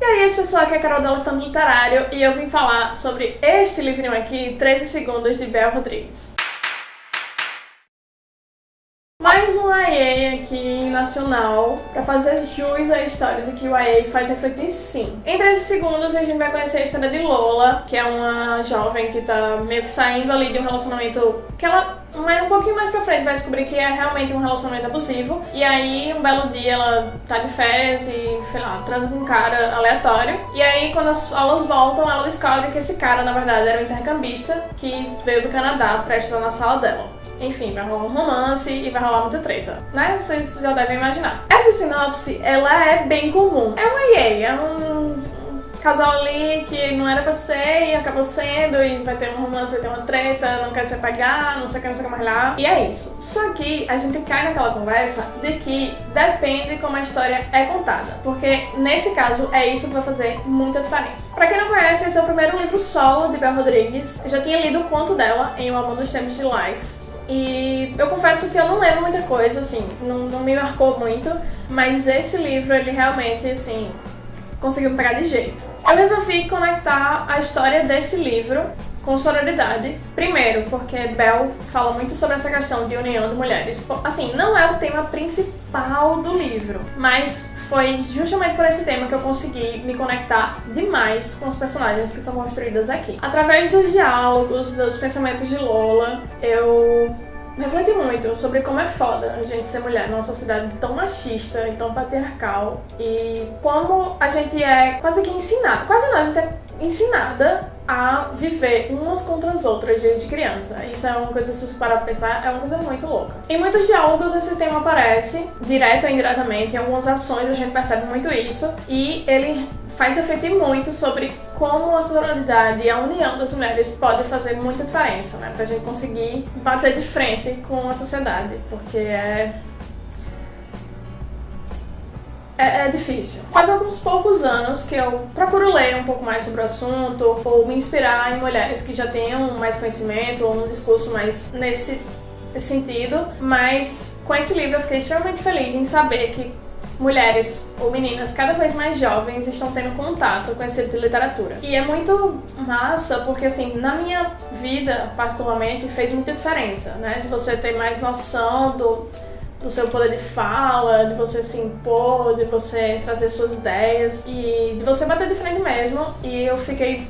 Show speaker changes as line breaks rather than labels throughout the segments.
E aí, as pessoas, aqui é a Carol do Elefante Literário e eu vim falar sobre este livrinho aqui, 13 Segundos, de Bel Rodrigues. Mais um YA aqui nacional para fazer jus à história do que o YA faz refletir sim. Em 13 segundos a gente vai conhecer a história de Lola, que é uma jovem que tá meio que saindo ali de um relacionamento que ela mas um pouquinho mais pra frente vai descobrir que é realmente um relacionamento abusivo. E aí, um belo dia, ela tá de férias e, sei lá, transa com um cara aleatório. E aí, quando as aulas voltam, ela descobre que esse cara, na verdade, era um intercambista que veio do Canadá pra estudar na sala dela. Enfim, vai rolar um romance e vai rolar muita treta, né? Vocês já devem imaginar. Essa sinopse, ela é bem comum. É uma EA, é um casal ali que não era pra ser e acabou sendo e vai ter um romance, vai ter uma treta, não quer se apagar, não sei o que, não sei o que mais lá. E é isso. Só que a gente cai naquela conversa de que depende como a história é contada. Porque nesse caso é isso que vai fazer muita diferença. Pra quem não conhece, esse é o primeiro livro solo de Bel Rodrigues. Eu já tinha lido o conto dela em O Amor nos Tempos de Likes e eu confesso que eu não lembro muita coisa, assim, não, não me marcou muito, mas esse livro, ele realmente, assim, conseguiu pegar de jeito. Eu resolvi conectar a história desse livro com sororidade. Primeiro, porque Bell fala muito sobre essa questão de união de mulheres. Assim, não é o tema principal do livro, mas foi justamente por esse tema que eu consegui me conectar demais com os personagens que são construídos aqui. Através dos diálogos, dos pensamentos de Lola, eu refleti muito sobre como é foda a gente ser mulher numa sociedade tão machista e tão patriarcal e como a gente é quase que ensinada, quase não, a gente é ensinada a viver umas contra as outras desde criança. Isso é uma coisa, se você parar pra pensar, é uma coisa muito louca. Em muitos diálogos esse tema aparece, direto ou indiretamente, em algumas ações a gente percebe muito isso, e ele faz refletir muito sobre como a sororidade e a união das mulheres pode fazer muita diferença, né? Pra gente conseguir bater de frente com a sociedade, porque é é, é, difícil. Faz alguns poucos anos que eu procuro ler um pouco mais sobre o assunto ou me inspirar em mulheres que já tenham mais conhecimento ou um discurso mais nesse sentido, mas com esse livro eu fiquei extremamente feliz em saber que mulheres ou meninas cada vez mais jovens estão tendo contato com esse tipo de literatura. E é muito massa porque, assim, na minha vida, particularmente, fez muita diferença, né? De você ter mais noção do do seu poder de fala, de você se impor, de você trazer suas ideias e de você bater de frente mesmo. E eu fiquei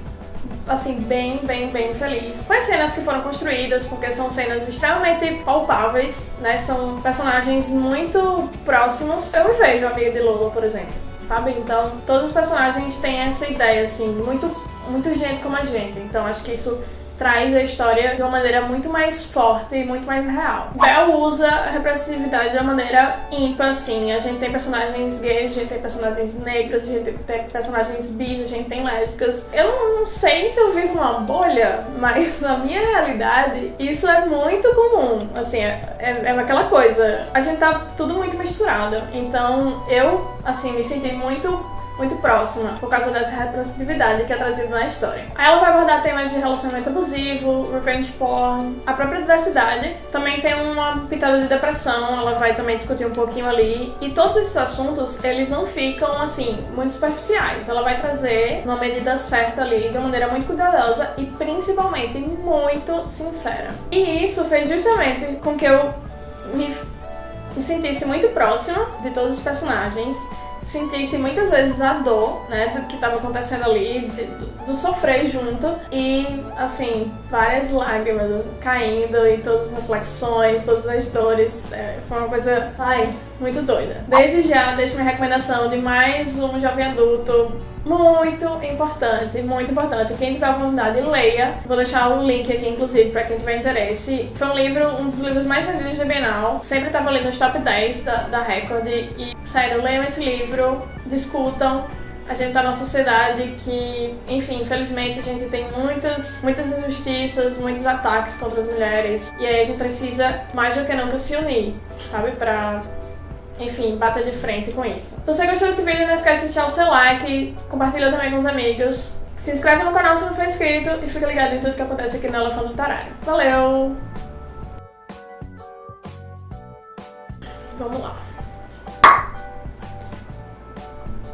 assim, bem, bem, bem feliz. Com as cenas que foram construídas, porque são cenas extremamente palpáveis, né? São personagens muito próximos. Eu me vejo amiga de Lula, por exemplo, sabe? Então, todos os personagens têm essa ideia, assim, muito, muito gente como a gente. Então, acho que isso traz a história de uma maneira muito mais forte e muito mais real. Bell usa a representatividade de uma maneira ímpar, assim. A gente tem personagens gays, a gente tem personagens negras, a gente tem personagens bis, a gente tem lésbicas. Eu não, não sei se eu vivo numa bolha, mas na minha realidade isso é muito comum. Assim, é, é, é aquela coisa. A gente tá tudo muito misturado. Então eu, assim, me senti muito muito próxima, por causa dessa representatividade que é trazida na história. Aí ela vai abordar temas de relacionamento abusivo, revenge porn, a própria diversidade, também tem uma pitada de depressão, ela vai também discutir um pouquinho ali, e todos esses assuntos, eles não ficam, assim, muito superficiais. Ela vai trazer uma medida certa ali, de uma maneira muito cuidadosa e principalmente muito sincera. E isso fez justamente com que eu me, me sentisse muito próxima de todos os personagens, sentisse muitas vezes a dor, né, do que estava acontecendo ali, do, do, sofrer junto e, assim, várias lágrimas caindo e todas as reflexões, todas as dores. É, foi uma coisa, ai, muito doida. Desde já, deixo minha recomendação de mais um jovem adulto muito importante, muito importante. Quem tiver a oportunidade, leia. Vou deixar o link aqui, inclusive, para quem tiver interesse. Foi um livro, um dos livros mais vendidos da Bienal. Sempre estava ali nos top 10 da, da Record. E, sério, leiam esse livro, discutam. A gente tá numa sociedade que, enfim, infelizmente a gente tem muitas, muitas injustiças, muitos ataques contra as mulheres. E aí a gente precisa, mais do que nunca, se unir, sabe? Pra enfim, bata de frente com isso. Se você gostou desse vídeo, não esquece de deixar o seu like, compartilha também com os amigos, se inscreve no canal se não for inscrito e fica ligado em tudo que acontece aqui no Elefante Literário. Valeu! Vamos lá.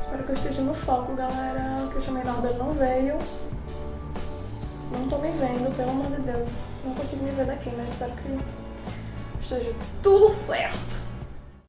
Espero que eu esteja no foco, galera. Que eu chamei Norbert não veio. Não tô me vendo, pelo amor de Deus. Não consigo me ver daqui, mas espero que esteja tudo certo.